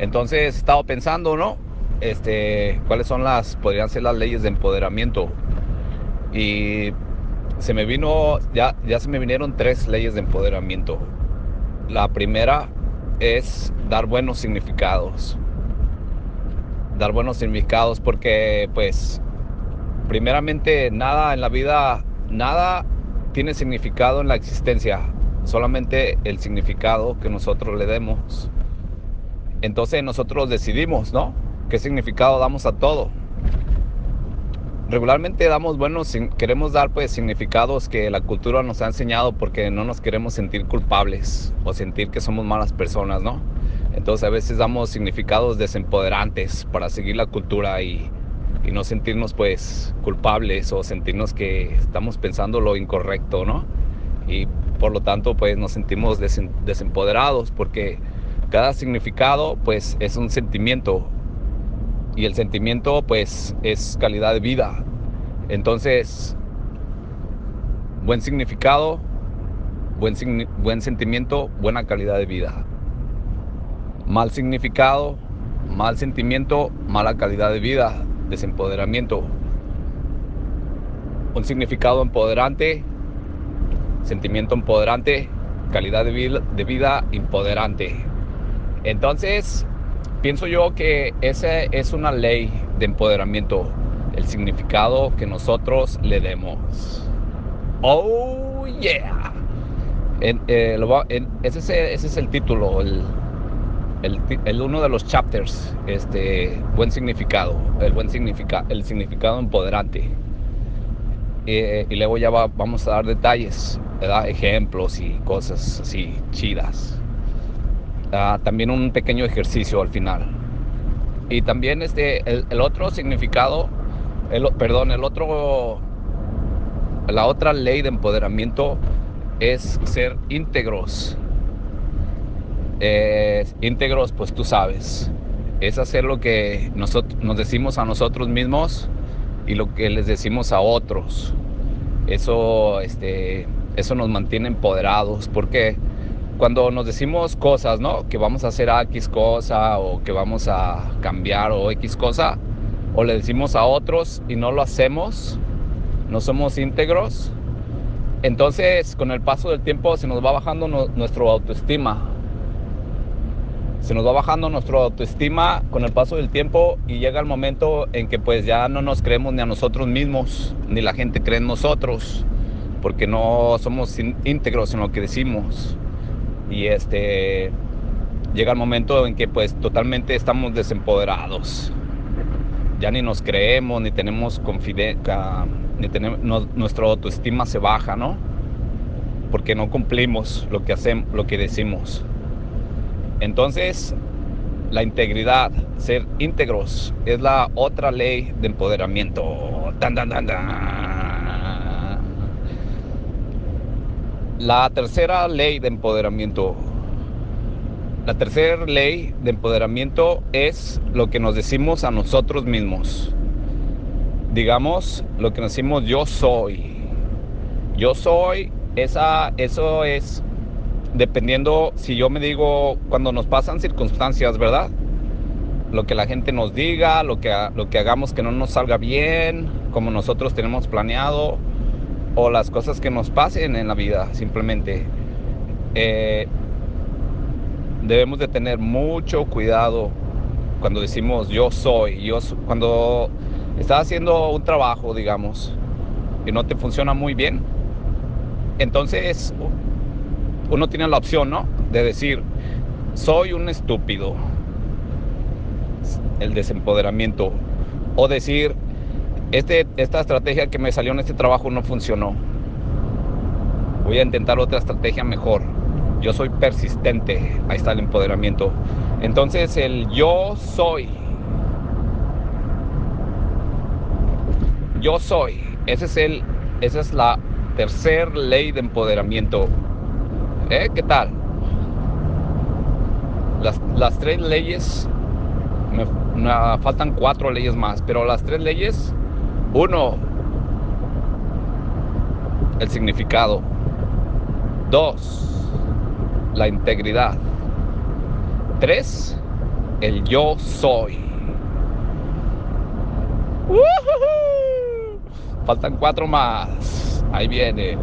Entonces he estado pensando, ¿no? Este, cuáles son las, podrían ser las leyes de empoderamiento. Y se me vino, ya, ya se me vinieron tres leyes de empoderamiento. La primera es dar buenos significados. Dar buenos significados porque pues primeramente nada en la vida, nada tiene significado en la existencia, solamente el significado que nosotros le demos. Entonces nosotros decidimos, ¿no? ¿Qué significado damos a todo? regularmente damos buenos, queremos dar pues significados que la cultura nos ha enseñado porque no nos queremos sentir culpables o sentir que somos malas personas, ¿no? Entonces a veces damos significados desempoderantes para seguir la cultura y, y no sentirnos pues culpables o sentirnos que estamos pensando lo incorrecto, ¿no? Y por lo tanto pues nos sentimos desempoderados porque cada significado pues es un sentimiento y el sentimiento pues es calidad de vida. Entonces, buen significado, buen, buen sentimiento, buena calidad de vida. Mal significado, mal sentimiento, mala calidad de vida, desempoderamiento. Un significado empoderante, sentimiento empoderante, calidad de vida, de vida empoderante. Entonces, Pienso yo que esa es una ley de empoderamiento, el significado que nosotros le demos. Oh, yeah. Eh, ese, es, el título, el, uno de los chapters, este, buen significado, el buen significado, el significado empoderante. Eh, y luego ya vamos a dar detalles, ejemplos y cosas así chidas. Ah, también un pequeño ejercicio al final. Y también este, el, otro significado, el, perdón, el otro, la otra ley de empoderamiento es ser íntegros. íntegros, pues tú sabes, es hacer lo que nosotros, nos decimos a nosotros mismos y lo que les decimos a otros. Eso, este, eso nos mantiene empoderados porque cuando nos decimos cosas, ¿no? Que vamos a hacer X cosa o que vamos a cambiar o X cosa, o le decimos a otros y no lo hacemos, no somos íntegros, entonces con el paso del tiempo se nos va bajando nuestro autoestima. Se nos va bajando nuestro autoestima con el paso del tiempo y llega el momento en que pues ya no nos creemos ni a nosotros mismos, ni la gente cree en nosotros, porque no somos íntegros en lo que decimos y este llega el momento en que pues totalmente estamos desempoderados. Ya ni nos creemos, ni tenemos confidencia, ni tenemos, nuestra autoestima se baja, ¿no? Porque no cumplimos lo que hacemos, lo que decimos. Entonces, la integridad, ser íntegros, es la otra ley de empoderamiento. Dan, dan, dan, La tercera ley de empoderamiento. La tercera ley de empoderamiento es lo que nos decimos a nosotros mismos. Digamos lo que nos decimos yo soy. Yo soy, esa, eso es dependiendo si yo me digo cuando nos pasan circunstancias, ¿verdad? Lo que la gente nos diga, lo que, lo que hagamos que no nos salga bien, como nosotros tenemos planeado, o las cosas que nos pasen en la vida, simplemente. Eh, debemos de tener mucho cuidado cuando decimos yo soy, yo cuando estás haciendo un trabajo, digamos, y no te funciona muy bien, entonces uno tiene la opción, ¿no? De decir, soy un estúpido, el desempoderamiento, o decir, este, esta estrategia que me salió en este trabajo no funcionó. Voy a intentar otra estrategia mejor. Yo soy persistente. Ahí está el empoderamiento. Entonces el yo soy. Yo soy. Ese es el, esa es la tercera ley de empoderamiento. ¿Eh? ¿Qué tal? Las, las tres leyes, me, me faltan cuatro leyes más, pero las tres leyes uno, el significado. Dos, la integridad. Tres, el yo soy. Faltan cuatro más. Ahí viene.